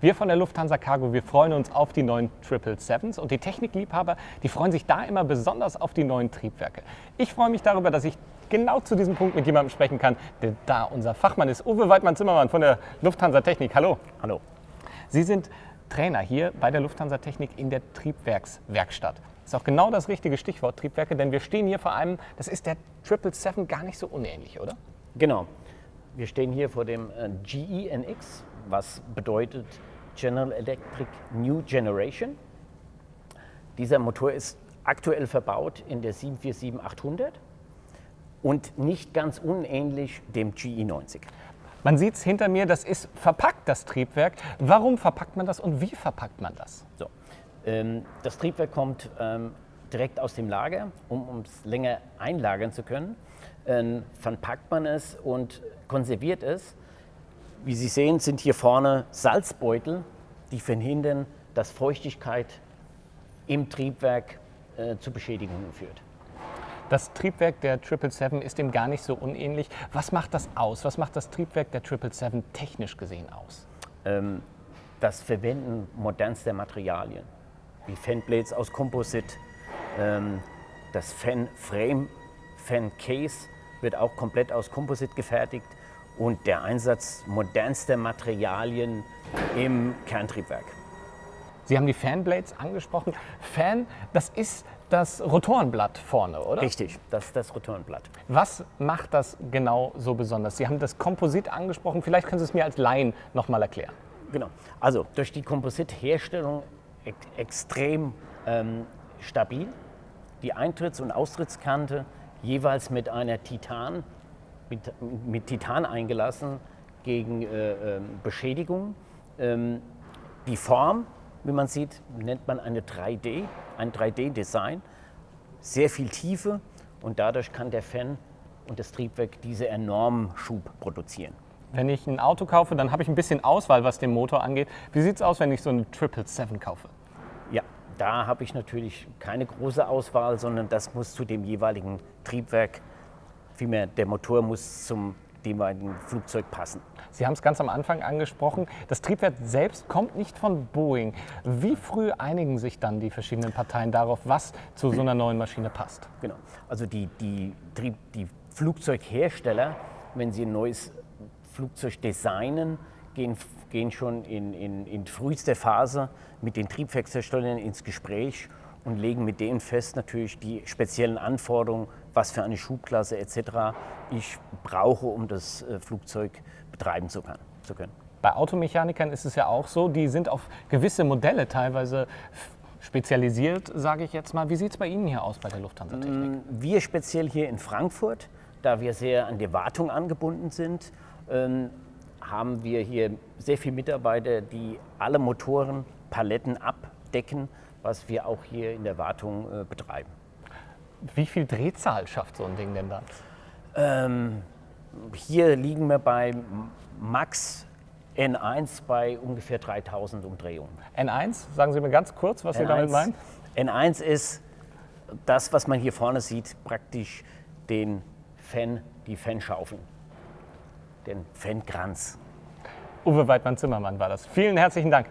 Wir von der Lufthansa Cargo, wir freuen uns auf die neuen 777s und die Technikliebhaber, die freuen sich da immer besonders auf die neuen Triebwerke. Ich freue mich darüber, dass ich genau zu diesem Punkt mit jemandem sprechen kann, der da unser Fachmann ist. Uwe Weidmann-Zimmermann von der Lufthansa Technik. Hallo. Hallo. Sie sind Trainer hier bei der Lufthansa Technik in der Triebwerkswerkstatt. Das ist auch genau das richtige Stichwort Triebwerke, denn wir stehen hier vor einem, das ist der 777 gar nicht so unähnlich, oder? Genau. Wir stehen hier vor dem äh, GE NX, was bedeutet General Electric New Generation. Dieser Motor ist aktuell verbaut in der 747-800 und nicht ganz unähnlich dem GE90. Man sieht es hinter mir, das ist verpackt, das Triebwerk. Warum verpackt man das und wie verpackt man das? So, ähm, das Triebwerk kommt ähm, direkt aus dem Lager, um es länger einlagern zu können. Ähm, verpackt man es und konserviert es. Wie Sie sehen, sind hier vorne Salzbeutel, die verhindern, dass Feuchtigkeit im Triebwerk äh, zu Beschädigungen führt. Das Triebwerk der 777 ist dem gar nicht so unähnlich. Was macht das aus? Was macht das Triebwerk der 777 technisch gesehen aus? Ähm, das Verwenden modernster Materialien, wie Fanblades aus Komposit, ähm, das Fan-Frame, Fan-Case wird auch komplett aus Komposit gefertigt und der Einsatz modernster Materialien im Kerntriebwerk. Sie haben die Fanblades angesprochen. Fan, das ist das Rotorenblatt vorne, oder? Richtig, das ist das Rotorenblatt. Was macht das genau so besonders? Sie haben das Komposit angesprochen. Vielleicht können Sie es mir als Laien noch mal erklären. Genau. Also durch die Kompositherstellung ex extrem ähm, stabil. Die Eintritts- und Austrittskante jeweils mit einer Titan, mit, mit Titan eingelassen gegen äh, äh, Beschädigung. Ähm, die Form wie man sieht, nennt man eine 3D, ein 3D-Design. Sehr viel Tiefe und dadurch kann der Fan und das Triebwerk diese enormen Schub produzieren. Wenn ich ein Auto kaufe, dann habe ich ein bisschen Auswahl, was den Motor angeht. Wie sieht es aus, wenn ich so eine 777 kaufe? Ja, da habe ich natürlich keine große Auswahl, sondern das muss zu dem jeweiligen Triebwerk, vielmehr der Motor muss zum jeweiligen Flugzeug passen. Sie haben es ganz am Anfang angesprochen, das Triebwerk selbst kommt nicht von Boeing. Wie früh einigen sich dann die verschiedenen Parteien darauf, was zu so einer neuen Maschine passt? Genau, also die, die, die Flugzeughersteller, wenn sie ein neues Flugzeug designen, gehen, gehen schon in, in, in frühester Phase mit den Triebwerksherstellern ins Gespräch und legen mit denen fest natürlich die speziellen Anforderungen, was für eine Schubklasse etc. ich brauche, um das äh, Flugzeug betreiben zu können. Bei Automechanikern ist es ja auch so, die sind auf gewisse Modelle teilweise spezialisiert, sage ich jetzt mal. Wie sieht es bei Ihnen hier aus bei der Lufthansa Technik? Mm, wir speziell hier in Frankfurt, da wir sehr an die Wartung angebunden sind, ähm, haben wir hier sehr viele Mitarbeiter, die alle Motoren, Paletten abdecken, was wir auch hier in der Wartung äh, betreiben. Wie viel Drehzahl schafft so ein Ding denn dann? Ähm, hier liegen wir bei Max N1 bei ungefähr 3000 Umdrehungen. N1, sagen Sie mir ganz kurz, was N1, Sie damit meinen? N1 ist das, was man hier vorne sieht, praktisch den Fan, die Fanschaufeln, den Fankranz. Uwe Weidmann-Zimmermann war das. Vielen herzlichen Dank.